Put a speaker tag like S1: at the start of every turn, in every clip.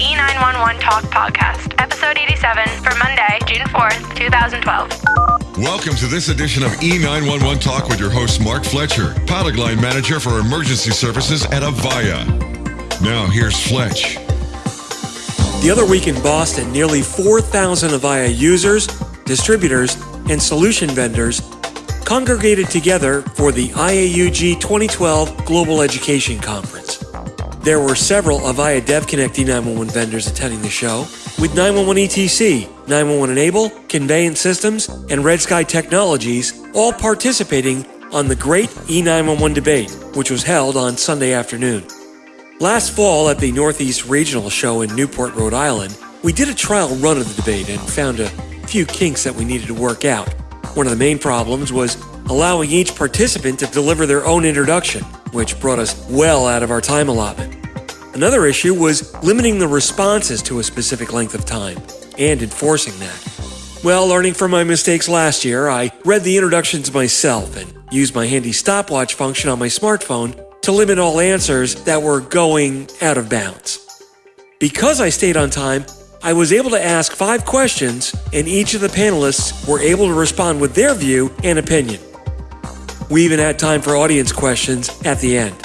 S1: E911 Talk Podcast, episode 87 for Monday, June 4th, 2012.
S2: Welcome to this edition of E911 Talk with your host, Mark Fletcher, product line manager for emergency services at Avaya. Now, here's Fletch.
S3: The other week in Boston, nearly 4,000 Avaya users, distributors, and solution vendors congregated together for the IAUG 2012 Global Education Conference. There were several Avaya DevConnect E911 vendors attending the show, with 911 ETC, 911 Enable, Conveyant Systems, and Red Sky Technologies all participating on the Great E911 Debate, which was held on Sunday afternoon. Last fall at the Northeast Regional Show in Newport, Rhode Island, we did a trial run of the debate and found a few kinks that we needed to work out. One of the main problems was allowing each participant to deliver their own introduction, which brought us well out of our time allotment. Another issue was limiting the responses to a specific length of time and enforcing that. Well, learning from my mistakes last year, I read the introductions myself and used my handy stopwatch function on my smartphone to limit all answers that were going out of bounds. Because I stayed on time, I was able to ask five questions, and each of the panelists were able to respond with their view and opinion. We even had time for audience questions at the end.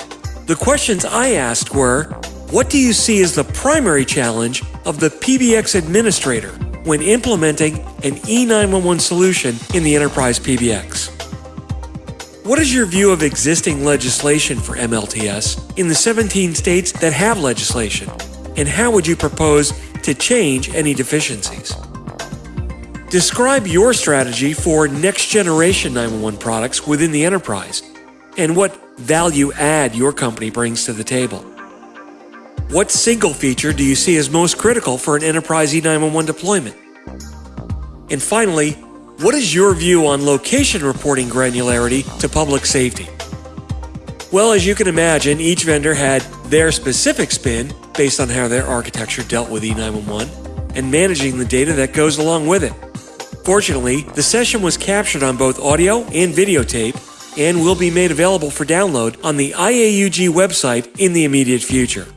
S3: The questions I asked were What do you see as the primary challenge of the PBX administrator when implementing an E911 solution in the enterprise PBX? What is your view of existing legislation for MLTS in the 17 states that have legislation? And how would you propose to change any deficiencies. Describe your strategy for next generation 911 products within the enterprise and what value add your company brings to the table. What single feature do you see as most critical for an enterprise E911 deployment? And finally, what is your view on location reporting granularity to public safety? Well, as you can imagine, each vendor had their specific spin based on how their architecture dealt with E911 and managing the data that goes along with it. Fortunately, the session was captured on both audio and videotape and will be made available for download on the IAUG website in the immediate future.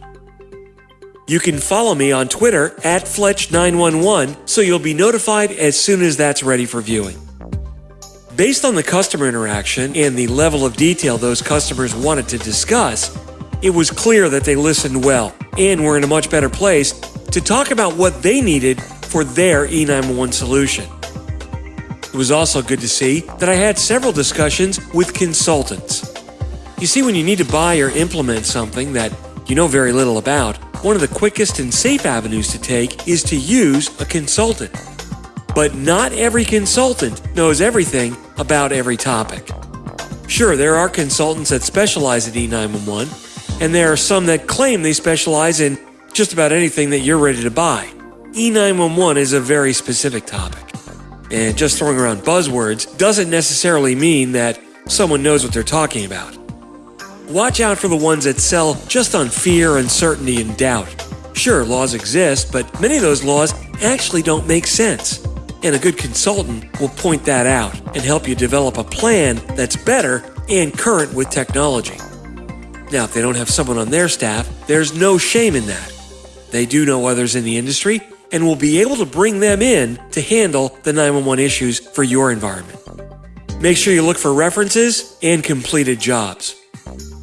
S3: You can follow me on Twitter at Fletch911 so you'll be notified as soon as that's ready for viewing. Based on the customer interaction and the level of detail those customers wanted to discuss, it was clear that they listened well and were in a much better place to talk about what they needed for their E911 solution. It was also good to see that I had several discussions with consultants. You see, when you need to buy or implement something that you know very little about, one of the quickest and safe avenues to take is to use a consultant. But not every consultant knows everything about every topic. Sure, there are consultants that specialize in E911, and there are some that claim they specialize in just about anything that you're ready to buy. E911 is a very specific topic. And just throwing around buzzwords doesn't necessarily mean that someone knows what they're talking about. Watch out for the ones that sell just on fear, uncertainty, and doubt. Sure, laws exist, but many of those laws actually don't make sense. And a good consultant will point that out and help you develop a plan that's better and current with technology. Now, if they don't have someone on their staff, there's no shame in that. They do know others in the industry and will be able to bring them in to handle the 911 issues for your environment. Make sure you look for references and completed jobs.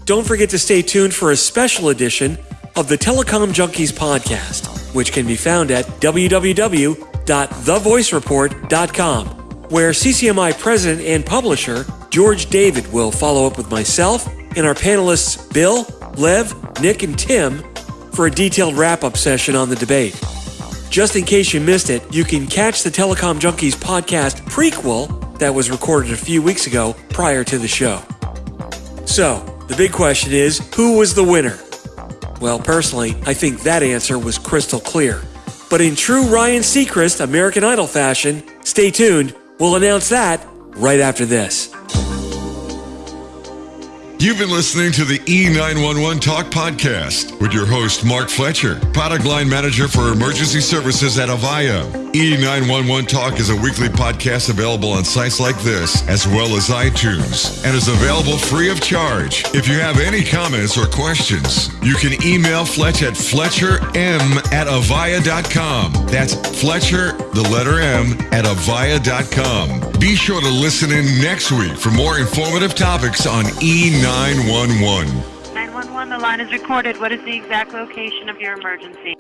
S3: Don't forget to stay tuned for a special edition of the Telecom Junkies podcast, which can be found at www.thevoicereport.com, where CCMI president and publisher George David will follow up with myself and our panelists Bill, Lev, Nick, and Tim for a detailed wrap up session on the debate. Just in case you missed it, you can catch the Telecom Junkies podcast prequel that was recorded a few weeks ago prior to the show. So, the big question is who was the winner? Well, personally, I think that answer was crystal clear. But in true Ryan Seacrest American Idol fashion, stay tuned. We'll announce that right after this.
S2: You've been listening to the E911 Talk podcast with your host, Mark Fletcher, product line manager for emergency services at Avaya. E911 Talk is a weekly podcast available on sites like this, as well as iTunes, and is available free of charge. If you have any comments or questions, you can email Fletch at fletcherm at avaya.com. That's Fletcher, the letter M, at avaya.com. Be sure to listen in next week for more informative topics on E911.
S4: 911, the line is recorded. What is the exact location of your emergency?